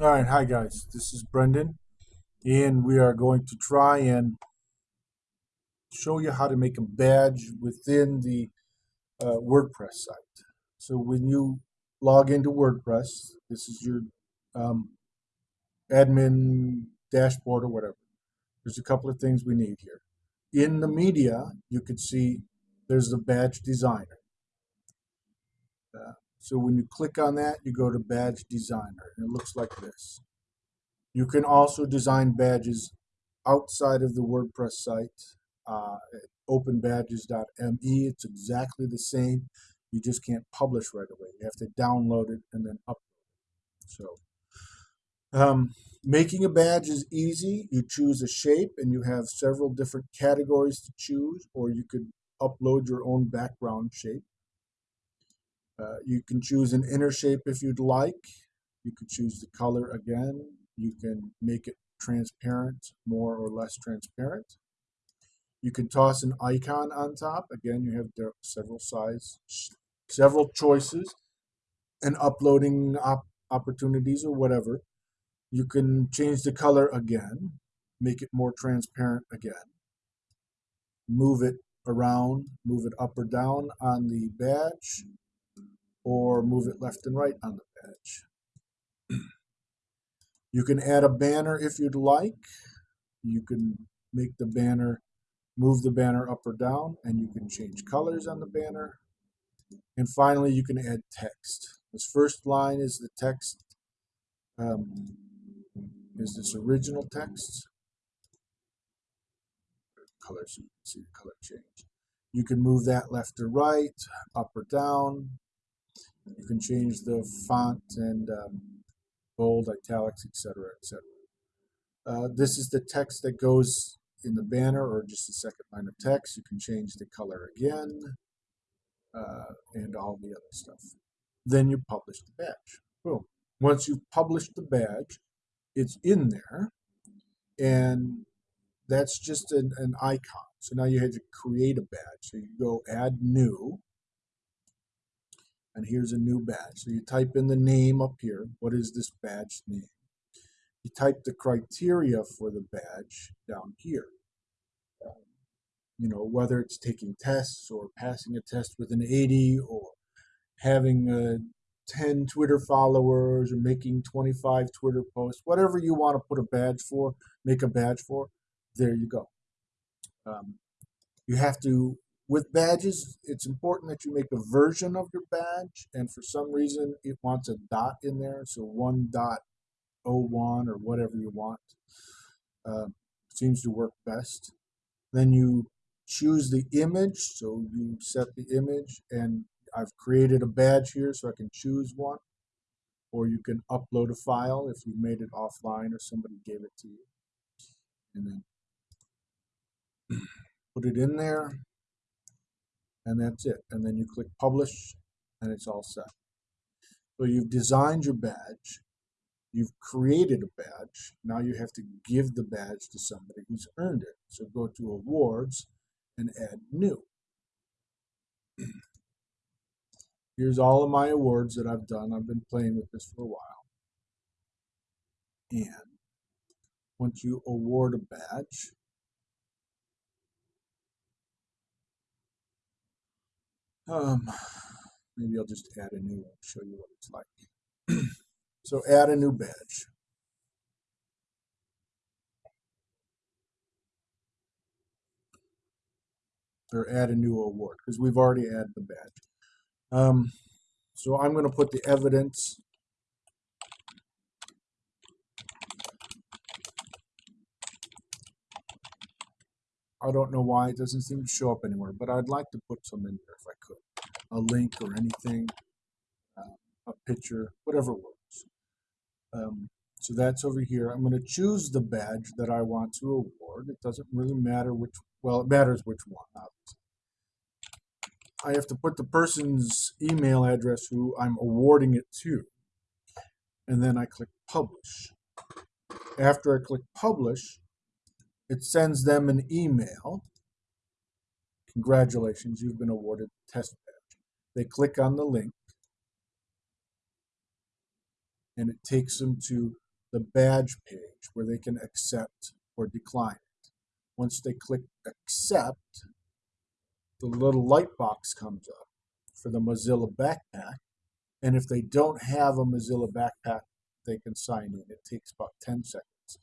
All right, hi guys. This is Brendan, and we are going to try and show you how to make a badge within the uh, WordPress site. So when you log into WordPress, this is your um, admin dashboard or whatever. There's a couple of things we need here. In the media, you can see there's the badge designer. So when you click on that, you go to Badge Designer, and it looks like this. You can also design badges outside of the WordPress site uh, at openbadges.me. It's exactly the same. You just can't publish right away. You have to download it and then upload it. So um, making a badge is easy. You choose a shape and you have several different categories to choose, or you could upload your own background shape. Uh, you can choose an inner shape if you'd like. You can choose the color again. You can make it transparent, more or less transparent. You can toss an icon on top. Again, you have several size, several choices and uploading op opportunities or whatever. You can change the color again, make it more transparent again. Move it around, move it up or down on the badge or move it left and right on the page. You can add a banner if you'd like. You can make the banner, move the banner up or down, and you can change colors on the banner. And finally, you can add text. This first line is the text, um, is this original text. Color, so you can see the color change. You can move that left or right, up or down. You can change the font and um, bold, italics, etc., etc. Uh, this is the text that goes in the banner or just the second line of text. You can change the color again uh, and all the other stuff. Then you publish the badge. Boom. Once you've published the badge, it's in there and that's just an, an icon. So now you had to create a badge. So you go add new and here's a new badge. So you type in the name up here. What is this badge name? You type the criteria for the badge down here. Um, you know, whether it's taking tests or passing a test with an 80 or having uh, 10 Twitter followers or making 25 Twitter posts, whatever you want to put a badge for, make a badge for, there you go. Um, you have to with badges, it's important that you make a version of your badge, and for some reason it wants a dot in there, so 1.01 or whatever you want uh, seems to work best. Then you choose the image, so you set the image, and I've created a badge here so I can choose one, or you can upload a file if you made it offline or somebody gave it to you, and then put it in there and that's it. And then you click publish and it's all set. So you've designed your badge, you've created a badge, now you have to give the badge to somebody who's earned it. So go to awards and add new. Here's all of my awards that I've done. I've been playing with this for a while. And once you award a badge, Um, maybe I'll just add a new one, show you what it's like. so add a new badge. Or add a new award, because we've already added the badge. Um, so I'm going to put the evidence I don't know why it doesn't seem to show up anywhere, but I'd like to put some in there if I could. A link or anything, uh, a picture, whatever works. Um, so that's over here. I'm going to choose the badge that I want to award. It doesn't really matter which, well, it matters which one, obviously. I have to put the person's email address who I'm awarding it to. And then I click publish. After I click publish, it sends them an email. Congratulations, you've been awarded the test badge. They click on the link and it takes them to the badge page where they can accept or decline it. Once they click accept, the little light box comes up for the Mozilla backpack. And if they don't have a Mozilla backpack, they can sign in. It takes about 10 seconds.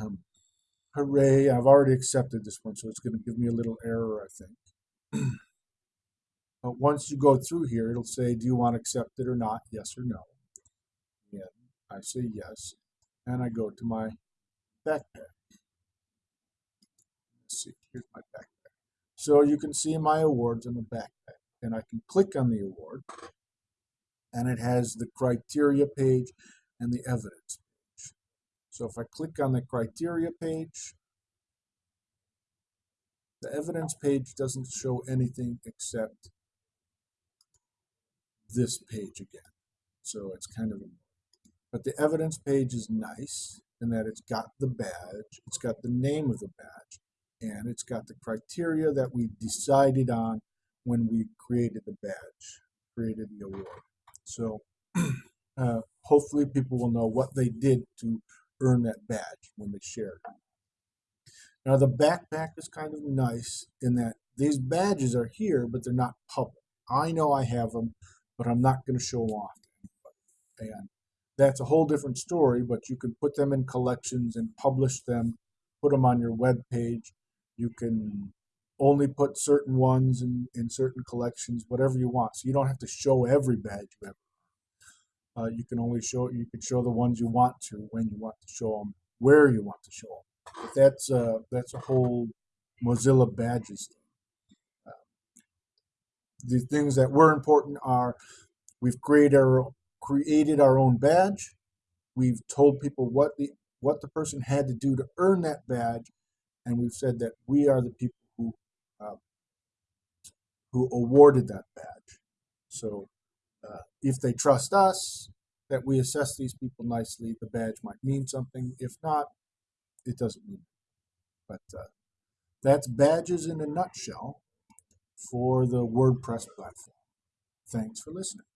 Um, hooray, I've already accepted this one, so it's going to give me a little error, I think. but once you go through here, it'll say, do you want to accept it or not? Yes or no. And I say yes, and I go to my backpack. Let's see, here's my backpack. So you can see my awards in the backpack, and I can click on the award, and it has the criteria page and the evidence. So if I click on the criteria page, the evidence page doesn't show anything except this page again. So it's kind of, but the evidence page is nice in that it's got the badge, it's got the name of the badge, and it's got the criteria that we decided on when we created the badge, created the award. So uh, hopefully people will know what they did to earn that badge when they shared. Now the backpack is kind of nice in that these badges are here, but they're not public. I know I have them, but I'm not going to show them off. And that's a whole different story, but you can put them in collections and publish them, put them on your web page. You can only put certain ones in, in certain collections, whatever you want. So you don't have to show every badge you ever. Uh, you can only show you can show the ones you want to when you want to show them, where you want to show them. But that's uh, that's a whole Mozilla badges thing. Uh, the things that were important are we've created our created our own badge. We've told people what the what the person had to do to earn that badge, and we've said that we are the people who uh, who awarded that badge. So if they trust us, that we assess these people nicely, the badge might mean something. If not, it doesn't mean. But uh, that's badges in a nutshell for the WordPress platform. Thanks for listening.